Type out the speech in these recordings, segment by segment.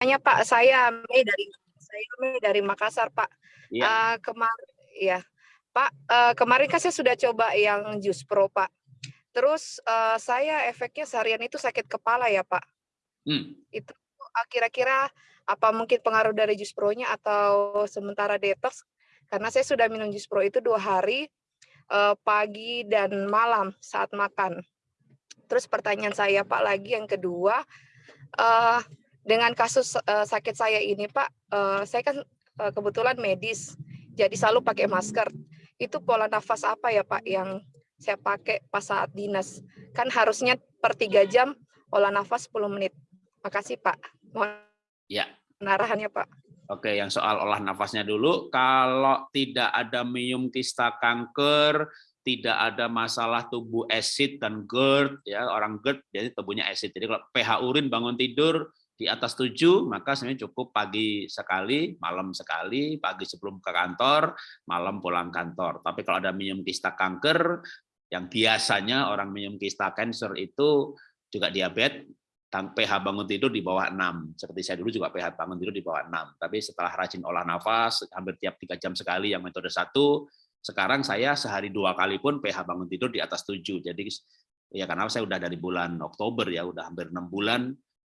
Hanya Pak, saya Mei dari saya Mei dari Makassar Pak. Iya. Uh, kemarin ya Pak, uh, kemarin kan saya sudah coba yang Jus Pro Pak. Terus uh, saya efeknya seharian itu sakit kepala ya Pak. Hmm. Itu uh, kira-kira apa mungkin pengaruh dari Jus Pro-nya atau sementara detox? Karena saya sudah minum Jus Pro itu dua hari uh, pagi dan malam saat makan. Terus pertanyaan saya Pak lagi yang kedua, uh, dengan kasus uh, sakit saya ini Pak, uh, saya kan uh, kebetulan medis, jadi selalu pakai masker. Itu pola nafas apa ya Pak yang saya pakai pas saat dinas? Kan harusnya per tiga jam olah nafas 10 menit. Makasih Pak. Mohon ya. penarahannya Pak. Oke, yang soal olah nafasnya dulu. Kalau tidak ada minum kista kanker, tidak ada masalah tubuh acid dan GERD, ya orang GERD jadi tubuhnya acid. Jadi kalau pH urin bangun tidur di atas 7, maka sebenarnya cukup pagi sekali, malam sekali, pagi sebelum ke kantor, malam pulang kantor. Tapi kalau ada minum kista kanker, yang biasanya orang minum kista cancer itu juga diabetes, pH bangun tidur di bawah 6. Seperti saya dulu juga pH bangun tidur di bawah 6. Tapi setelah rajin olah nafas, hampir tiap tiga jam sekali yang metode satu, sekarang saya sehari dua kali pun pH bangun tidur di atas 7. Jadi ya karena saya udah dari bulan Oktober ya, udah hampir enam bulan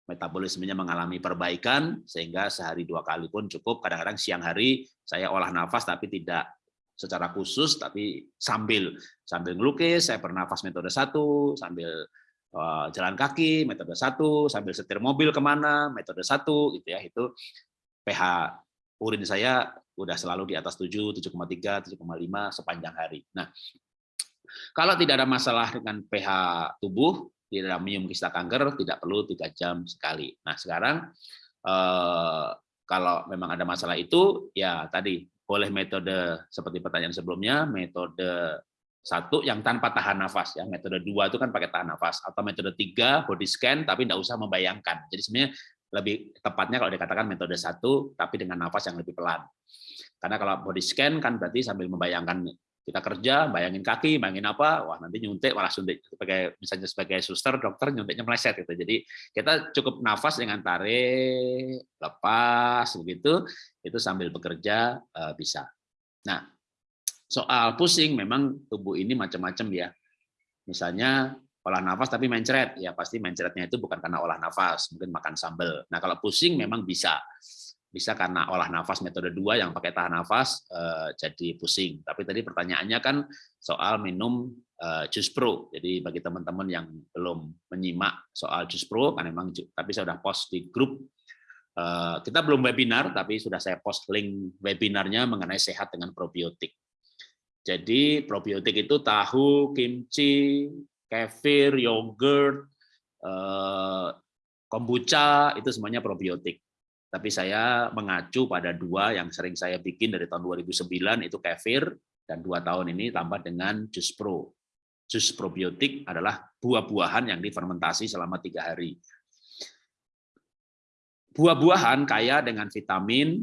metabolismenya mengalami perbaikan sehingga sehari dua kali pun cukup. Kadang-kadang siang hari saya olah nafas tapi tidak secara khusus tapi sambil sambil ngelukis saya bernafas metode satu sambil uh, jalan kaki metode satu sambil setir mobil ke mana metode satu gitu ya itu pH urin saya udah selalu di atas 7 7,3 7,5 sepanjang hari. Nah kalau tidak ada masalah dengan pH tubuh di dalam minum kista kanker tidak perlu tiga jam sekali. Nah sekarang eh, kalau memang ada masalah itu ya tadi boleh metode seperti pertanyaan sebelumnya metode satu yang tanpa tahan nafas ya. Metode dua itu kan pakai tahan nafas atau metode tiga body scan tapi tidak usah membayangkan. Jadi sebenarnya lebih tepatnya kalau dikatakan metode satu tapi dengan nafas yang lebih pelan. Karena kalau body scan kan berarti sambil membayangkan kita kerja, bayangin kaki, bayangin apa, wah nanti nyuntik malah suntik sebagai misalnya sebagai suster, dokter nyuntiknya meleset gitu. Jadi kita cukup nafas dengan tarik, lepas begitu, itu sambil bekerja eh, bisa. Nah, soal pusing memang tubuh ini macam-macam ya. Misalnya olah nafas tapi mencret, ya pasti mencretnya itu bukan karena olah nafas, mungkin makan sambal. Nah kalau pusing memang bisa bisa karena olah nafas metode dua yang pakai tahan nafas eh, jadi pusing. Tapi tadi pertanyaannya kan soal minum eh, jus pro. Jadi bagi teman-teman yang belum menyimak soal jus pro, kan memang tapi saya sudah post di grup. Eh, kita belum webinar, tapi sudah saya post link webinarnya mengenai sehat dengan probiotik. Jadi probiotik itu tahu, kimchi, kefir, yogurt, kombucha itu semuanya probiotik tapi saya mengacu pada dua yang sering saya bikin dari tahun 2009 itu kefir dan dua tahun ini tambah dengan jus pro. Jus probiotik adalah buah-buahan yang difermentasi selama tiga hari. Buah-buahan kaya dengan vitamin,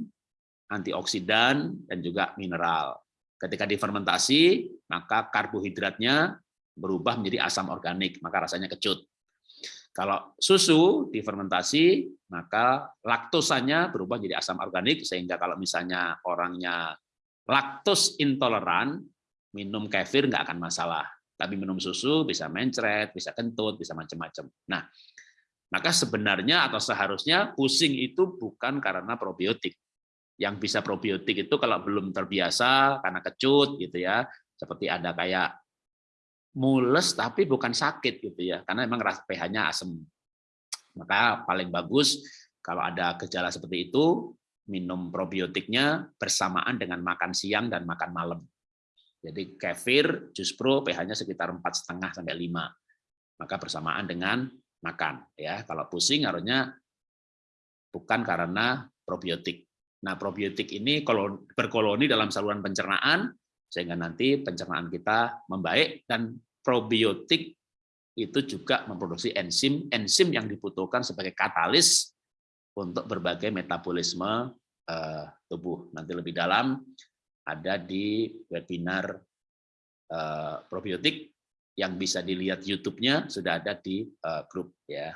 antioksidan, dan juga mineral. Ketika difermentasi, maka karbohidratnya berubah menjadi asam organik, maka rasanya kecut. Kalau susu difermentasi, maka laktosanya berubah menjadi asam organik, sehingga kalau misalnya orangnya laktos intoleran, minum kefir nggak akan masalah. Tapi minum susu bisa mencret, bisa kentut, bisa macam-macam. Nah, maka sebenarnya atau seharusnya pusing itu bukan karena probiotik. Yang bisa probiotik itu kalau belum terbiasa karena kecut gitu ya, seperti ada kayak mules tapi bukan sakit gitu ya karena memang pH-nya asam maka paling bagus kalau ada gejala seperti itu minum probiotiknya bersamaan dengan makan siang dan makan malam. Jadi kefir jus pro pH-nya sekitar empat setengah sampai 5 maka bersamaan dengan makan ya. Kalau pusing harusnya bukan karena probiotik. Nah probiotik ini berkoloni dalam saluran pencernaan sehingga nanti pencernaan kita membaik dan probiotik itu juga memproduksi enzim enzim yang dibutuhkan sebagai katalis untuk berbagai metabolisme uh, tubuh. Nanti lebih dalam ada di webinar uh, probiotik yang bisa dilihat YouTube-nya sudah ada di uh, grup ya.